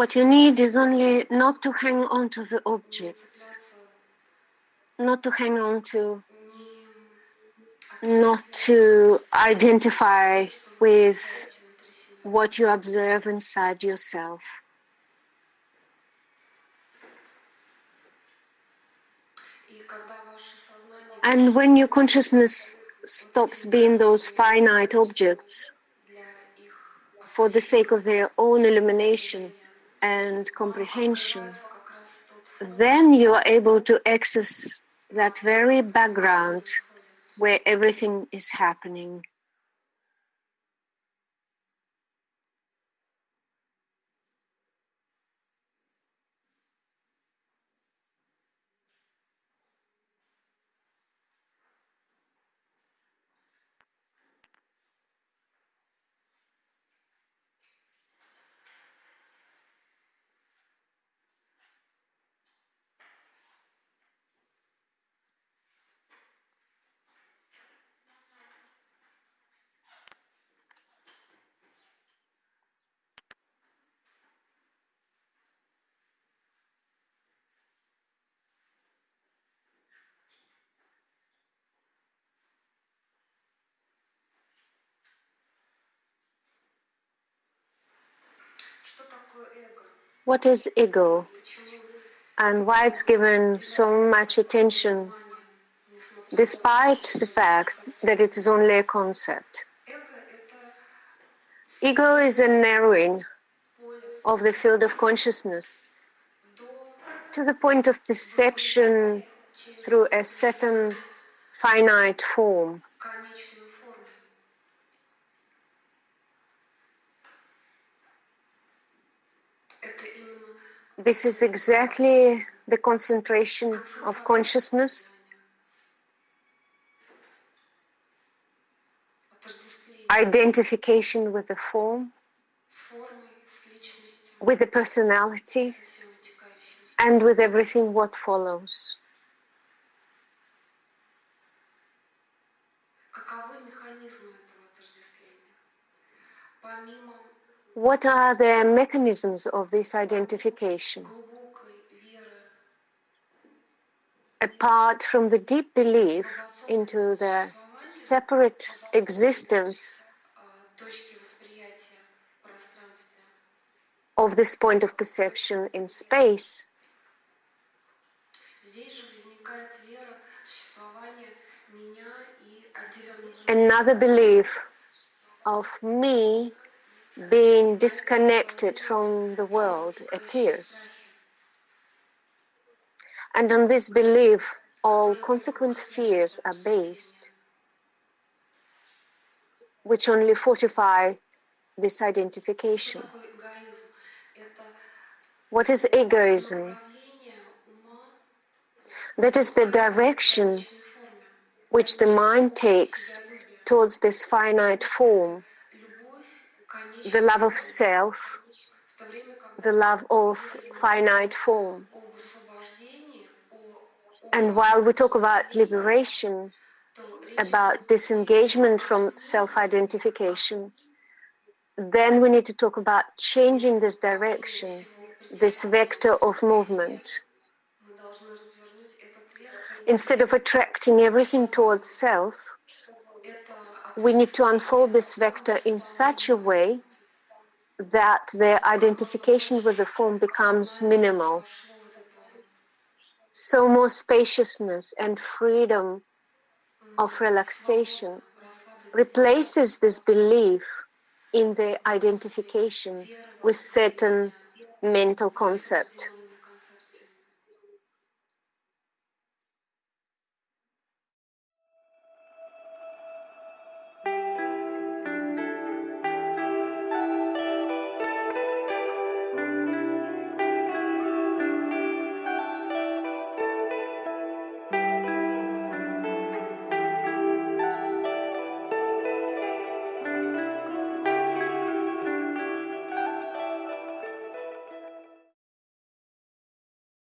What you need is only not to hang on to the objects, not to hang on to, not to identify with what you observe inside yourself. And when your consciousness stops being those finite objects for the sake of their own illumination and comprehension, then you are able to access that very background where everything is happening. What is ego and why it's given so much attention despite the fact that it is only a concept? Ego is a narrowing of the field of consciousness to the point of perception through a certain finite form. This is exactly the concentration of consciousness. Identification with the form, with the personality, and with everything what follows. What are the mechanisms of this identification? Apart from the deep belief into the separate existence of this point of perception in space, another belief of me being disconnected from the world appears. And on this belief, all consequent fears are based, which only fortify this identification. What is egoism? That is the direction which the mind takes towards this finite form the love of self, the love of finite form. And while we talk about liberation, about disengagement from self identification, then we need to talk about changing this direction, this vector of movement. Instead of attracting everything towards self, we need to unfold this vector in such a way that the identification with the form becomes minimal. So more spaciousness and freedom of relaxation replaces this belief in the identification with certain mental concept.